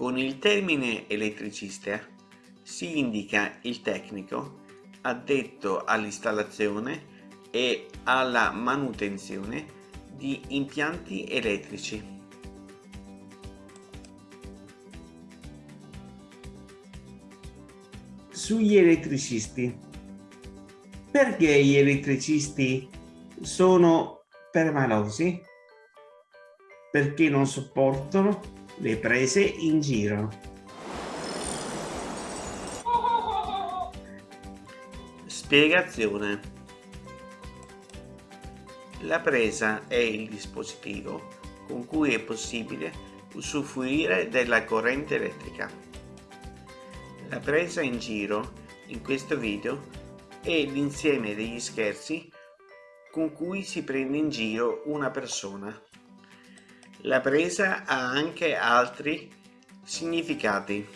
Con il termine elettricista si indica il tecnico addetto all'installazione e alla manutenzione di impianti elettrici. Sugli elettricisti. Perché gli elettricisti sono permalosi? Perché non sopportano le prese in giro. Spiegazione. La presa è il dispositivo con cui è possibile usufruire della corrente elettrica. La presa in giro in questo video è l'insieme degli scherzi con cui si prende in giro una persona. La presa ha anche altri significati.